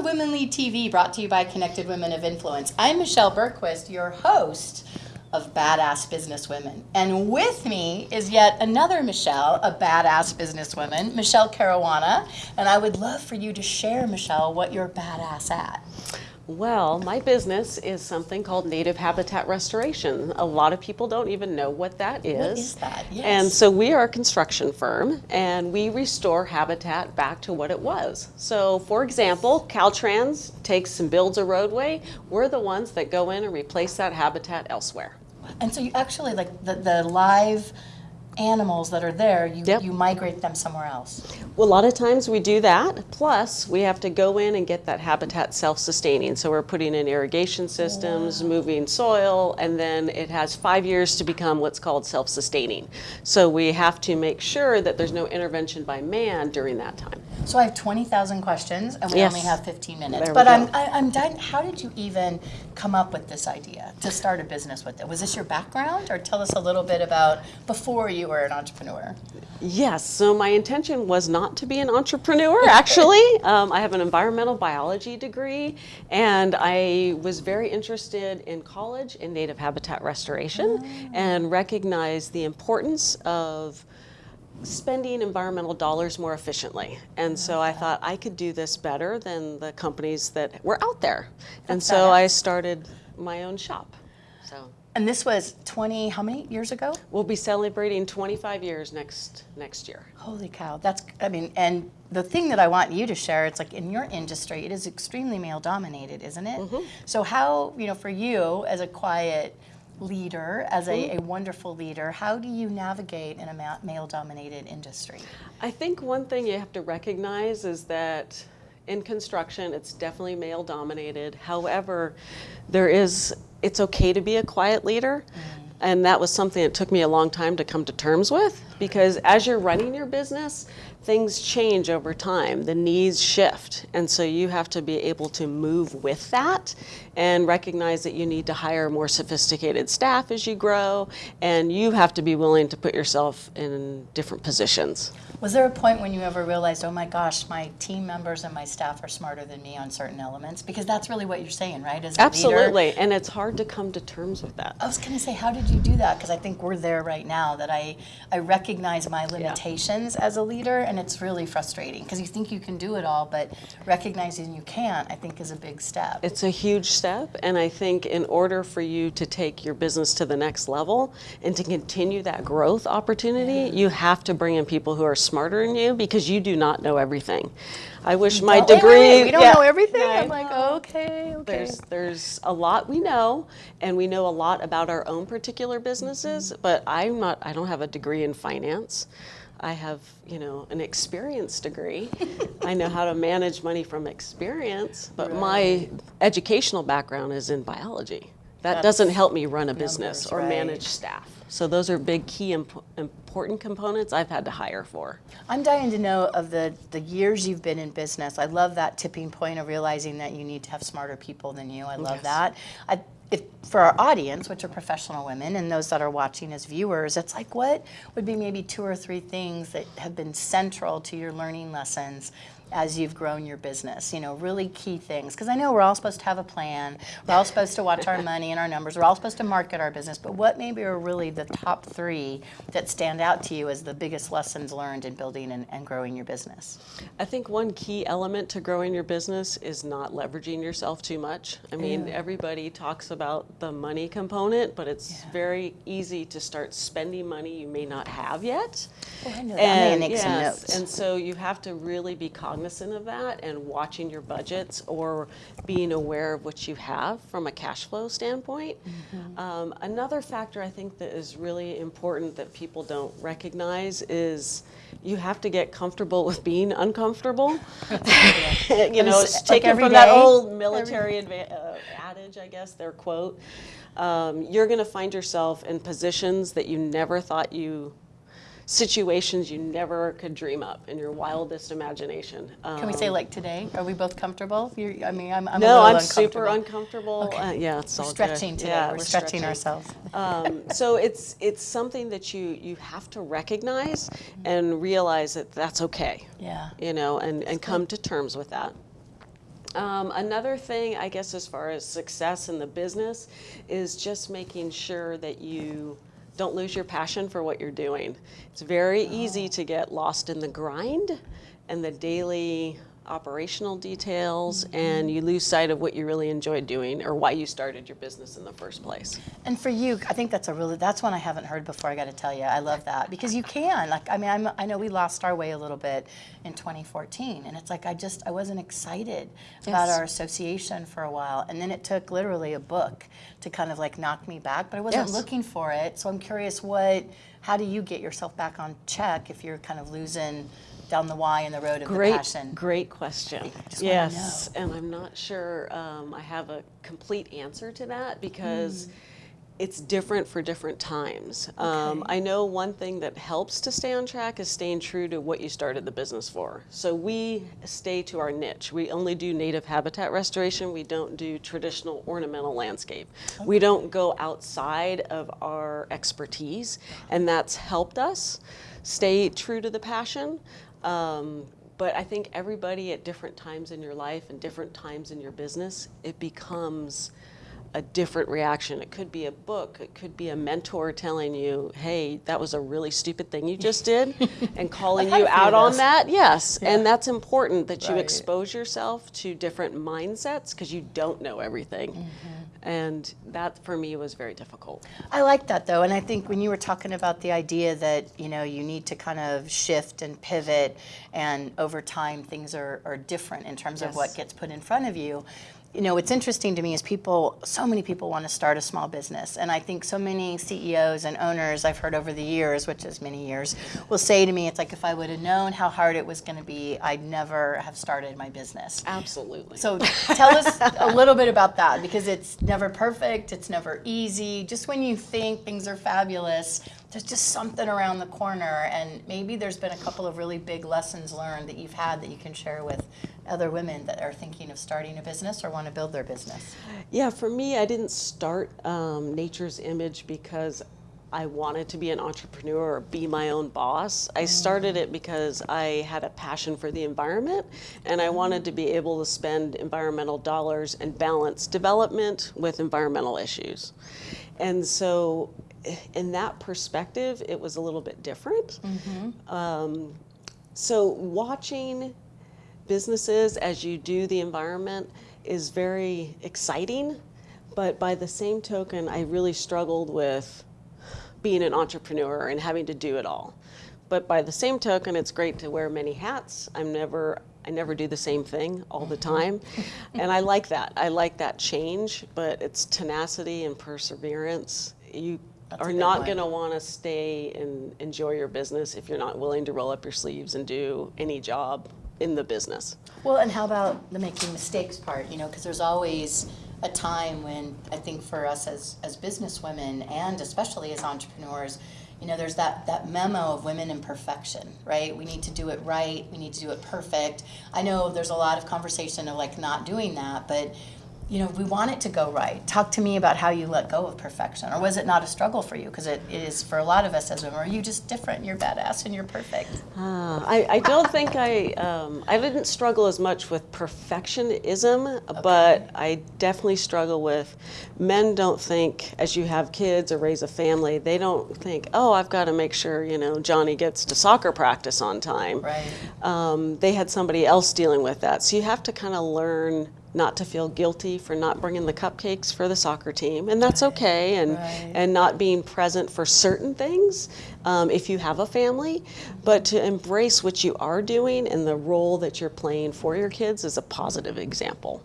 To Women Lead TV, brought to you by Connected Women of Influence. I'm Michelle Bergquist, your host of Badass Businesswomen. And with me is yet another Michelle, a badass businesswoman, Michelle Caruana. And I would love for you to share, Michelle, what you're badass at. Well, my business is something called native habitat restoration. A lot of people don't even know what that is. What is that? Yes. And so we are a construction firm and we restore habitat back to what it was. So for example, Caltrans takes and builds a roadway. We're the ones that go in and replace that habitat elsewhere. And so you actually, like the, the live animals that are there, you, Yep. you migrate them somewhere else. Well, a lot of times we do that. Plus, we have to go in and get that habitat self-sustaining. So we're putting in irrigation systems, moving soil, and then it has five years to become what's called self-sustaining. So we have to make sure that there's no intervention by man during that time. So I have 20,000 questions and we Yes. only have 15 minutes. There but. I'm, I, I'm dying, how did you even come up with this idea to start a business with it? Was this your background or tell us a little bit about before you were an entrepreneur? Yes, so my intention was not to be an entrepreneur, actually. um, I have an environmental biology degree, and I was very interested in college in native habitat restoration and recognized the importance of spending environmental dollars more efficiently. And so I thought I could do this better than the companies that were out there. and so. I started my own shop. So And this was 20, how many years ago? we'll be celebrating 25 years next next year. Holy cow, that's, I mean, and the thing that I want you to share, it's like in your industry, it is extremely male dominated, isn't it? Mm-hmm. So how, you know, for you as a quiet leader, as a, mm-hmm. a wonderful leader, how do you navigate in a male dominated industry? I think one thing you have to recognize is that in construction, it's definitely male dominated. However, there is, it's okay to be a quiet leader. Mm-hmm. And that was something that took me a long time to come to terms with because as you're running your business, things change over time. The needs shift. And so you have to be able to move with that and recognize that you need to hire more sophisticated staff as you grow. And you have to be willing to put yourself in different positions. Was there a point when you ever realized, oh my gosh, my team members and my staff are smarter than me on certain elements? Because that's really what you're saying, right? As a leader. Absolutely, and it's hard to come to terms with that. I was going to say, how did you do that? Because I think we're there right now. That I I recognize my limitations as a leader, and it's really frustrating because you think you can do it all, but recognizing you can't, I think, is a big step. It's a huge step, and I think in order for you to take your business to the next level and to continue that growth opportunity, you have to bring in people who are smarter than you because you do not know everything. I wish my Wait, wait, degree. wait, we don't yeah, know everything. I I'm like, know. okay, okay. There's there's a lot we know, and we know a lot about our own particular businesses. Mm-hmm. But I'm not. I don't have a degree in finance. I have, you know, an experience degree. I know how to manage money from experience, but my educational background is in biology. That doesn't help me run a business numbers, or right. manage staff. So those are big key imp- important components I've had to hire for. I'm dying to know of the, the years you've been in business. I love that tipping point of realizing that you need to have smarter people than you. I love Yes. that. I, if, for our audience, which are professional women, and those that are watching as viewers, it's like what would be maybe two or three things that have been central to your learning lessons as you've grown your business? You know, really key things. Because I know we're all supposed to have a plan, we're all supposed to watch our money and our numbers, we're all supposed to market our business, but what maybe are really the top three that stand out to you as the biggest lessons learned in building and, and growing your business? I think one key element to growing your business is not leveraging yourself too much. I mean, everybody talks about the money component, but it's Yeah. very easy to start spending money you may not have yet. I know that. I'm gonna some yes, and so you have to really be cognizant of that and watching your budgets or being aware of what you have from a cash flow standpoint. Mm-hmm. Um, another factor I think that is really important that people don't recognize is you have to get comfortable with being uncomfortable. you know, It's like taken from that old military uh, adage, I guess, their quote. Um, you're going to find yourself in positions that you never thought you situations you never could dream up in your wildest imagination. Can we say like today? Are we both comfortable? You're, I mean, I'm, I'm a no, I'm super uncomfortable. uncomfortable. Uh, yeah, it's We're all stretching good. today. Yeah, we're, stretching, ourselves. um, so it's it's something that you you have to recognize and realize that that's okay. Yeah. You know, and and come to terms with that. Um, another thing, I guess, as far as success in the business, is just making sure that you don't lose your passion for what you're doing. It's very easy to get lost in the grind and the daily operational details, mm-hmm. and you lose sight of what you really enjoy doing or why you started your business in the first place. And for you, I think that's a really that's one I haven't heard before. I got to tell you, I love that because you can. Like, I mean, I'm, I know we lost our way a little bit in 2014, and it's like I just I wasn't excited about our association for a while, and then it took literally a book to kind of like knock me back. But I wasn't Yes. looking for it, so I'm curious what. How do you get yourself back on check if you're kind of losing down the why and the road of the Great, passion? great question. yes, and I'm not sure um, I have a complete answer to that because Hmm. it's different for different times. Um, I know one thing that helps to stay on track is staying true to what you started the business for. So we stay to our niche. We only do native habitat restoration. We don't do traditional ornamental landscape. We don't go outside of our expertise, and that's helped us stay true to the passion. Um, but I think everybody at different times in your life and different times in your business, it becomes a different reaction. It could be a book, it could be a mentor telling you, hey, that was a really stupid thing you just did, and calling you out on that. Yes, Yeah. and that's important that you expose yourself to different mindsets because you don't know everything. Mm-hmm. And that for me was very difficult. I like that though, and I think when you were talking about the idea that you know you need to kind of shift and pivot, and over time things are, are different in terms of what gets put in front of you. You know, what's interesting to me is people, so many people want to start a small business. And I think so many CEOs and owners I've heard over the years, which is many years, will say to me, it's like, if I would have known how hard it was going to be, I'd never have started my business. Absolutely. So tell us a little bit about that because it's never perfect, it's never easy. Just when you think things are fabulous, there's just something around the corner, and maybe there's been a couple of really big lessons learned that you've had that you can share with other women that are thinking of starting a business or want to build their business. Yeah, for me, I didn't start um, Nature's Image because I wanted to be an entrepreneur or be my own boss. I started it because I had a passion for the environment and I wanted to be able to spend environmental dollars and balance development with environmental issues. And so, in that perspective, it was a little bit different. Um, so, watching businesses as you do the environment is very exciting, but by the same token, I really struggled with being an entrepreneur and having to do it all. But by the same token, it's great to wear many hats. I'm never I never do the same thing all the time. and I like that. I like that change, but it's tenacity and perseverance. You That's are not going to want to stay and enjoy your business if you're not willing to roll up your sleeves and do any job in the business. Well, and how about the making mistakes part? You know, because there's always a time when I think for us as as businesswomen and especially as entrepreneurs, you know, there's that that memo of women in perfection, right? We need to do it right. We need to do it perfect. I know there's a lot of conversation of like not doing that, but you know, we want it to go right. Talk to me about how you let go of perfection, or was it not a struggle for you? Because it, it is for a lot of us as women. Are you just different? You're badass and you're perfect. Uh, I, I don't think I um, I didn't struggle as much with perfectionism, but I definitely struggle with men don't think as you have kids or raise a family, they don't think, oh, I've got to make sure you know Johnny gets to soccer practice on time. Right. Um, they had somebody else dealing with that, so you have to kind of learn not to feel guilty for not bringing the cupcakes for the soccer team, and that's okay, and Right. and not being present for certain things um, if you have a family, but to embrace what you are doing and the role that you're playing for your kids is a positive example,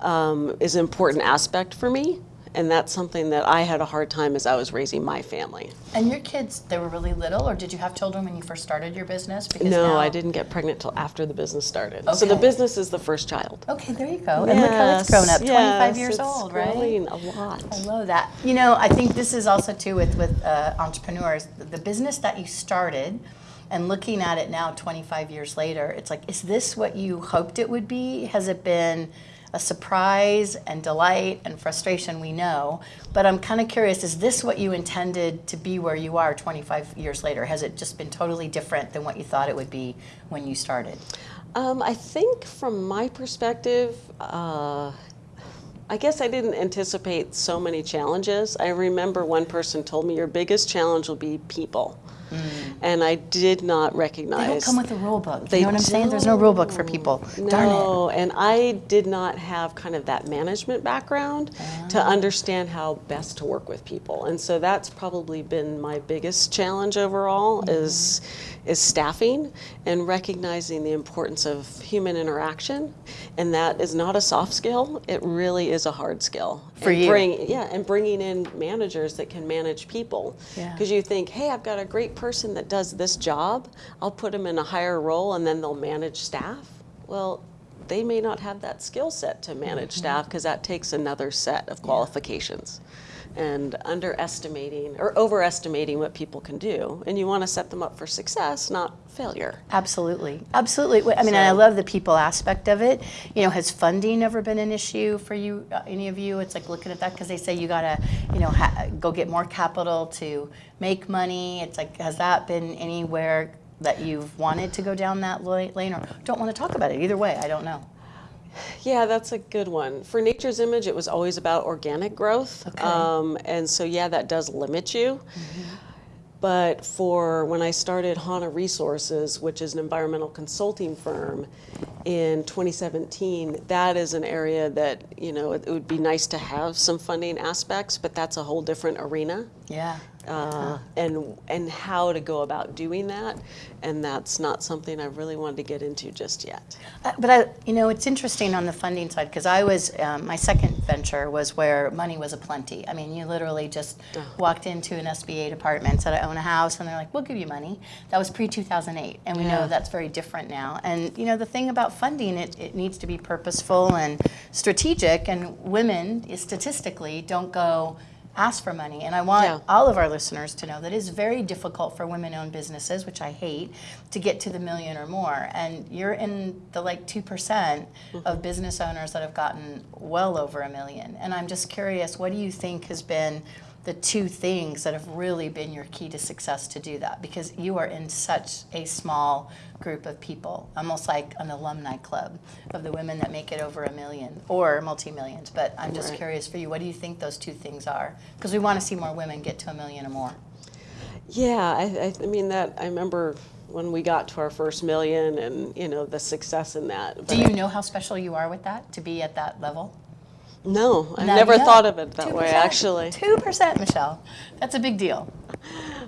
um, is an important aspect for me. And that's something that I had a hard time as I was raising my family. And your kids, they were really little, or did you have children when you first started your business? Because No, I didn't get pregnant till after the business started. So the business is the first child. Okay, there you go. And look how it's grown up, 25 yes, years old, right? a lot. I love that. You know, I think this is also too with with uh, entrepreneurs. The, the business that you started, and looking at it now, 25 years later, it's like, is this what you hoped it would be? Has it been a surprise and delight and frustration? We know, but I'm kind of curious: is this what you intended to be where you are 25 years later? Has it just been totally different than what you thought it would be when you started? Um, I think from my perspective, uh, I guess I didn't anticipate so many challenges. I remember one person told me your biggest challenge will be people. And I did not recognize. Mm. They don't come with a rule book. They you know what I'm saying? There's no rule book for people. Darn it. No, and I did not have kind of that management background to Ah. understand how best to work with people. And so that's probably been my biggest challenge overall Mm-hmm. is is staffing and recognizing the importance of human interaction. And that is not a soft skill, it really is a hard skill. For and you. Bring, yeah, and bringing in managers that can manage people. Yeah. Because you think, hey, I've got a great person that does this job. I'll put them in a higher role and then they'll manage staff. Well, they may not have that skill set to manage Mm-hmm. staff because that takes another set of qualifications. And underestimating or overestimating what people can do. And you want to set them up for success, not failure. Absolutely, absolutely. I mean, and I love the people aspect of it. You know, has funding ever been an issue for you, uh, any of you? It's like looking at that because they say you gotta, you know, ha- go get more capital to make money. It's like, has that been anywhere that you've wanted to go down that lane, or don't want to talk about it? Either way, I don't know. Yeah, that's a good one. For Nature's Image, it was always about organic growth. Okay. Um, and so, yeah, that does limit you. But for when I started HANA Resources, which is an environmental consulting firm, in 2017, that is an area that, you know, it, it would be nice to have some funding aspects, but that's a whole different arena. Yeah. Uh, and and how to go about doing that, and that's not something I really wanted to get into just yet. Uh, But I, you know, it's interesting on the funding side because I was um, my second venture was where money was aplenty. I mean, you literally just walked into an SBA department, said I own a house, and they're like, "We'll give you money." That was pre two thousand eight, and we Yeah. know that's very different now. And you know, the thing about funding, it, it needs to be purposeful and strategic. And women, eh, statistically, don't go ask for money. And I want Yeah. all of our listeners to know that it's very difficult for women-owned businesses, which I hate, to get to the million or more. And you're in the like two percent mm-hmm. of business owners that have gotten well over a million. And I'm just curious, what do you think has been the two things that have really been your key to success to do that? Because you are in such a small group of people, almost like an alumni club of the women that make it over a million or multi-millions. But I'm just Right. curious for you, what do you think those two things are? Because we want to see more women get to a million or more. Yeah, I, I, I mean that. I remember when we got to our first million, and you know the success in that. Do you know how special you are with that to be at that level? No, I never know. thought of it that way. 2%. Actually, Two percent, Michelle. That's a big deal.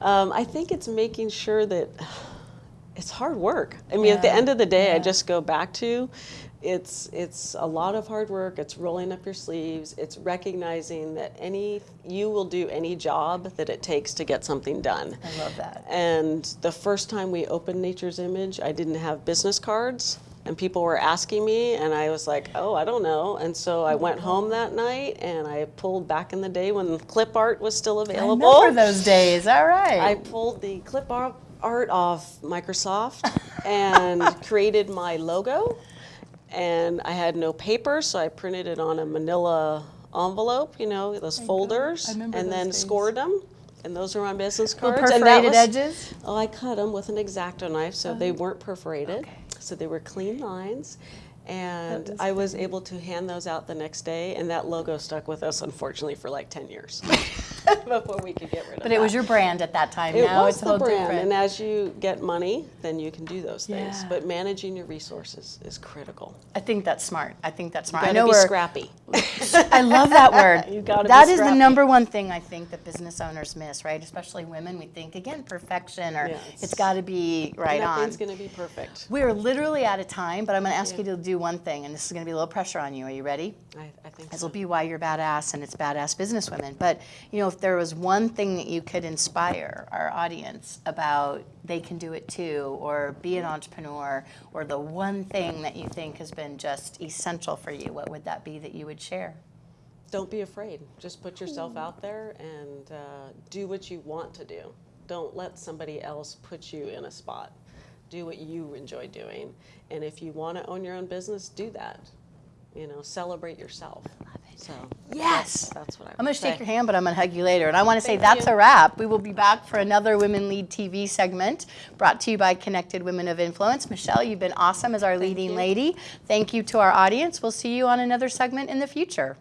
um, I think it's making sure that it's hard work. I mean, at the end of the day, I just go back to. It's it's a lot of hard work. It's rolling up your sleeves. It's recognizing that any you will do any job that it takes to get something done. I love that. And the first time we opened Nature's Image, I didn't have business cards. And people were asking me, and I was like, oh, I don't know. And so I oh, went home that night and I pulled back in the day when clip art was still I available. remember those days. All right. I pulled the clip ar- art off Microsoft and created my logo. And I had no paper, so I printed it on a manila envelope, you know, those folders, I remember and those then scored them. And those are my business Little cards. and that perforated was, edges. Oh, I cut them with an X-Acto knife, so oh, they weren't perforated. okay. So they were clean lines. And I was able to hand those out the next day, and that logo stuck with us, unfortunately, for like 10 years before we could get rid of it. But it was your brand at that time. It now was it's the brand, different. and as you get money, then you can do those things. Yeah. But managing your resources is critical. I think that's smart. I think that's smart. You I know be we're scrappy. I love that word. You gotta be That is the number one thing I think that business owners miss, right? Especially women. We think again perfection or Yeah, it's got to be right on. Nothing's going to be perfect. We're literally out of time, but I'm going to ask Yeah. you to do one thing, and this is going to be a little pressure on you. Are you ready? I, I think This so. will be why you're badass, and it's badass businesswomen. But you know, if there was one thing that you could inspire our audience about, they can do it too, or be an entrepreneur, or the one thing that you think has been just essential for you, what would that be that you would share? Don't be afraid. Just put yourself out there and uh, do what you want to do. Don't let somebody else put you in a spot. Do what you enjoy doing. And if you want to own your own business, do that. You know, celebrate yourself. So Yes. that's what I I'm going to shake your hand, but I'm going to hug you later. And I want to say Thank that's you. a wrap. We will be back for another Women Lead TV segment brought to you by Connected Women of Influence. Michelle, you've been awesome as our leading you. lady. Thank you to our audience. We'll see you on another segment in the future.